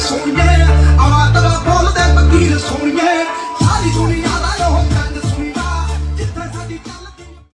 soñé